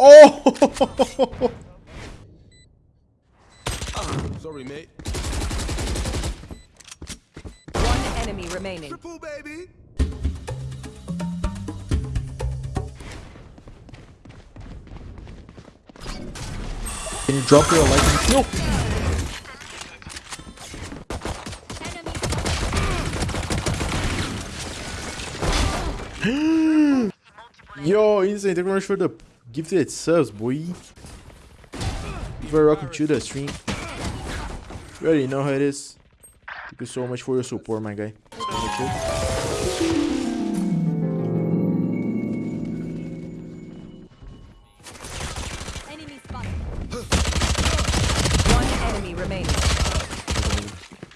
Oh! Sorry, mate. One enemy remaining. Triple, baby. Can you drop your light? No. Yo, insane. They're gonna show the gifted subs, boy. You very welcome to the stream. You already know how it is. Thank you so much for your support, my guy. Enemy spotted. One enemy remaining.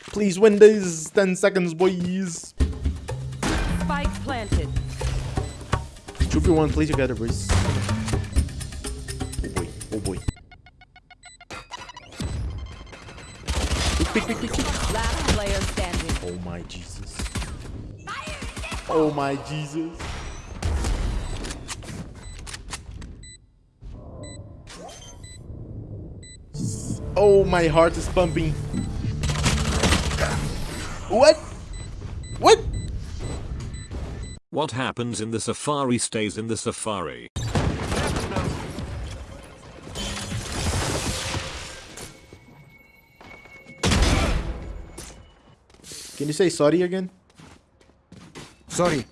Please win these 10 seconds, boys. Spike planted. 2v1, play together, boys. Oh boy, oh boy. Pick, pick, pick. Last player standing. Oh my Jesus. Oh my Jesus. Oh, my heart is pumping. What? What happens in the safari stays in the safari. Can you say sorry again? Sorry.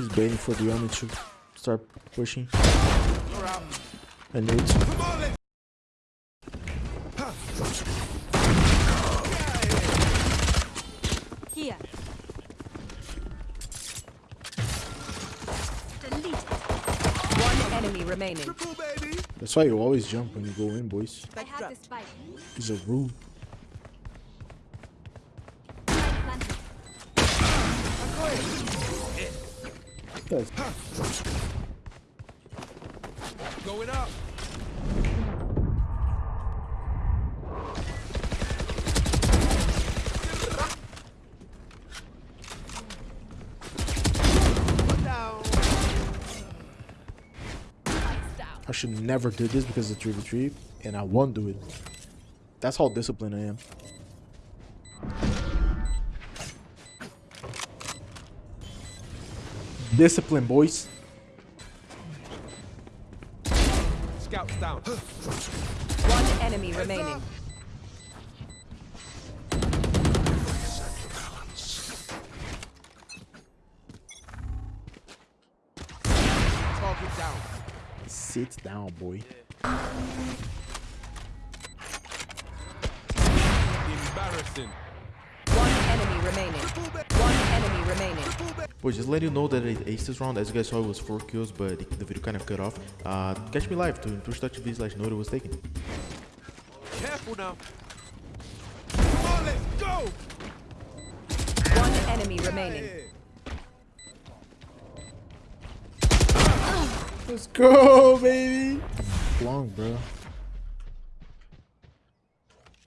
He's waiting for the army to start pushing. You're. I knew it. Come on. Here. One enemy remaining. Triple. That's why you always jump when you go in, boys. I have the spike. It's a rule. Going up. I should never do this because it's 3v3 and I won't do it. That's how disciplined I am. Discipline, boys. Scouts down. One enemy remaining. Target down. Sit down, boy. Embarrassing. One enemy remaining. One enemy remaining. Boys, just let you know that I aced this round. As you guys saw, it was 4 kills, but the, the video kind of cut off. Uh, catch me live to twitch.tv slash note it was taken. Careful now. Come on, let's go. One enemy remaining. Let's go, baby. Long, bro.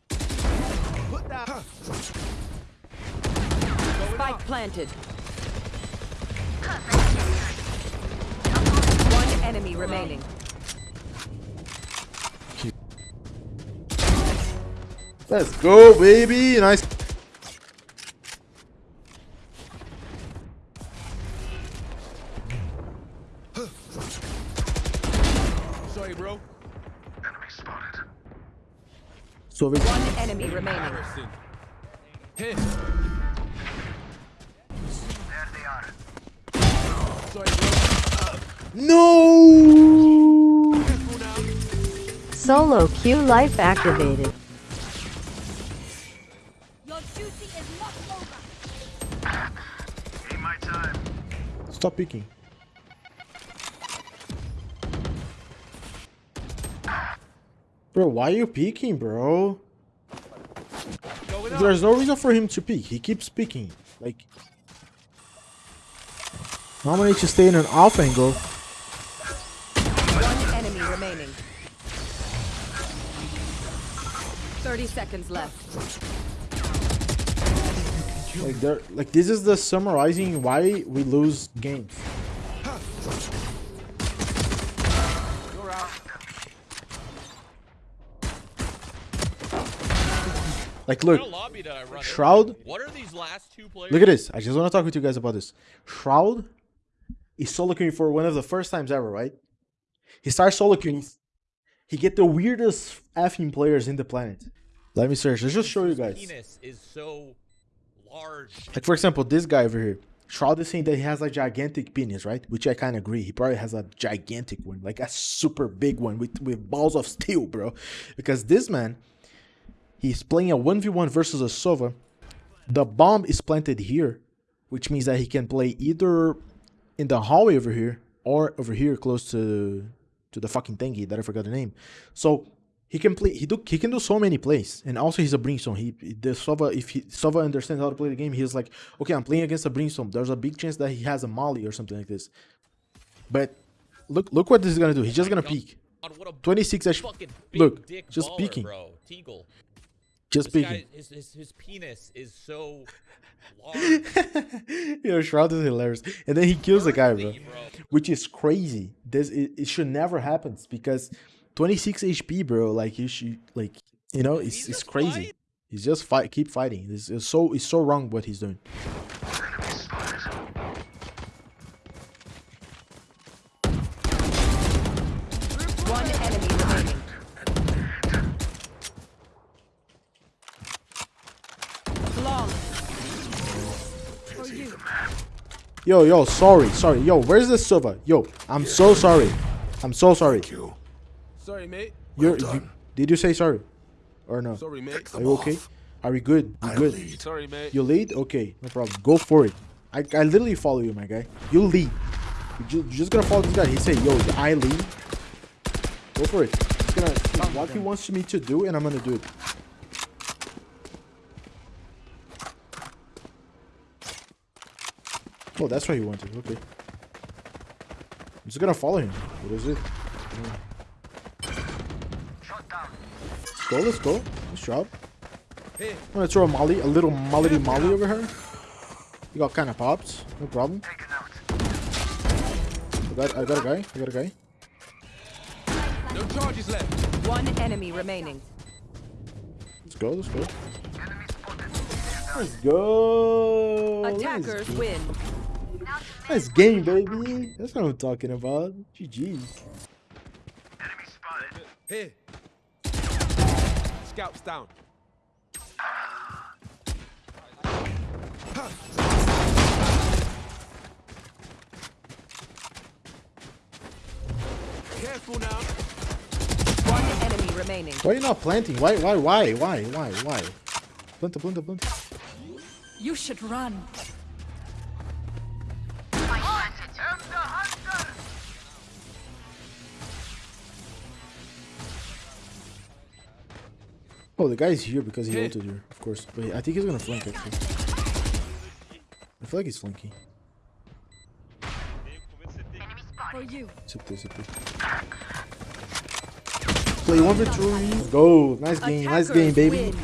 Put down. Spike planted. One enemy remaining. Let's go, baby. Nice. Sorry, bro. So we One enemy remaining. Embarrassing. No. Solo Q life activated. Your duty is not over. Stop peeking. Bro, why are you peeking, bro? Going Going up. There's no reason for him to peek. He keeps peeking. Like, how many to stay in an off angle? One enemy remaining. 30 seconds left. Like, there, like this is the summarizing why we lose games. Like, look, What lobby did I run? in? Shroud. What are these last two players? Look at this. I just want to talk with you guys about this. Shroud is solo queuing for one of the first times ever, right? He starts solo queuing. He get the weirdest effing players in the planet. Let me search. Let's just show you guys. Penis is so large. Like for example, this guy over here. Shroud is saying that he has a gigantic penis, right? Which I kind of agree. He probably has a gigantic one, like a super big one with, with balls of steel, bro. Because this man, he's playing a 1v1 versus a Sova. The bomb is planted here, which means that he can play either in the hallway over here or over here close to to the fucking thingy that I forgot the name. So he can play. He do. He can do so many plays, and also he's a brimstone. He the Sova. If he Sova understands how to play the game, he's like, okay, I'm playing against a brimstone. There's a big chance that he has a molly or something like this. But look, look what this is gonna do. He's just gonna peek. God, what a 26 HP. Look, just baller, peeking. bro. Teagle. Just This peeking. guy, his, his, his penis is so large. Yo, Shroud is hilarious. And then he kills the guy, bro. Bro. Which is crazy. This it, it should never happen because 26 HP, bro. Like you should like you know, it's He's it's crazy. fight- He's just fight keep fighting. It's, it's so it's so wrong what he's doing. One enemy remaining. Long. For you. Yo, yo, sorry, sorry. Yo, where's the server? Yo, I'm so sorry. I'm so sorry. Sorry, mate. You're you, did you say sorry? Or no? Sorry, mate. Are you okay? Are we good? You good? Sorry, mate. You lead? Okay, no problem. Go for it. I, I literally follow you, my guy. You lead. You ju- you're just gonna follow this guy. He say, yo, I lead. Go for it. He's gonna see what he wants me to do, and I'm gonna do it. Oh, that's why he wanted. Okay. I'm just gonna follow him. What is it? Let's go, let's go. Nice job. Hey, I'm gonna throw a molly, a little molly molly over her. You got kind of popped, no problem. I got, I got a guy, I got a guy. no charges left. One enemy remaining. Let's go, let's go. Let's go. Let's Attackers go. win. Nice game, baby. That's what I'm talking about. GG's. Here. Scouts down. Careful now. One enemy remaining. Why are you not planting? Why, why, why, why, why, why? Planta, planta, planta. You should run. Oh, the guy's here because he Hey. ulted here, of course. But I think he's gonna flank actually. I feel like he's flanking. For you. Sit there, sit there. Play one for two. Go. Nice game. Nice game, baby. win.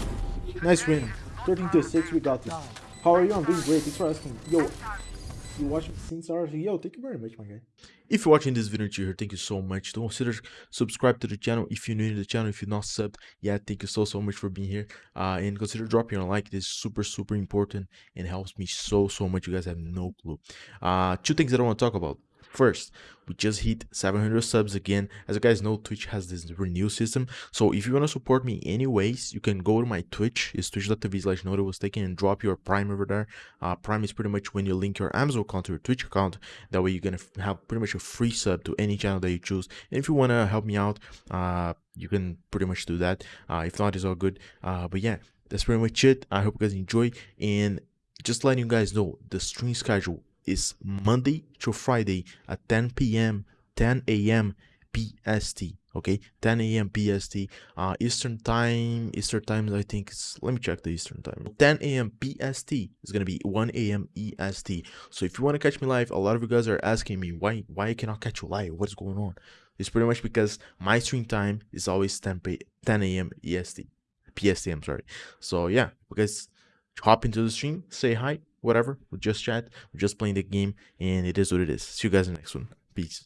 Nice win. 13 to 6. We got this. How are you? I'm doing great. Thanks for asking. Yo, you watching since our video. thank you very much, my guy. If you're watching this video here, thank you so much. Don't consider subscribe to the channel if you're new to the channel. If you're not subbed, yeah, thank you so so much for being here. Uh, and consider dropping a like. This is super super important and helps me so so much. You guys have no clue. Uh, two things that I want to talk about. First, we just hit 700 subs again. As you guys know, Twitch has this renew system. So if you want to support me anyways, you can go to my Twitch. It's twitch.tv slash note was taken and drop your Prime over there. Uh, Prime is pretty much when you link your Amazon account to your Twitch account. That way you're going to have pretty much a free sub to any channel that you choose. And if you want to help me out, uh, you can pretty much do that. Uh, if not, it's all good. Uh, but yeah, that's pretty much it. I hope you guys enjoy. And just letting you guys know, the stream schedule is Monday to Friday at 10 p.m., 10 a.m., PST. Okay, 10 a.m. PST, Uh, Eastern time. Eastern time. I think it's. Let me check the Eastern time. 10 a.m. PST is gonna be 1 a.m. EST. So if you want to catch me live, a lot of you guys are asking me why why I cannot catch you live. What's going on? It's pretty much because my stream time is always 10 p 10 a.m. EST. PST. I'm sorry. So yeah, because hop into the stream, say hi, whatever. We'll just chat. We're just playing the game, and it is what it is. See you guys in the next one. Peace.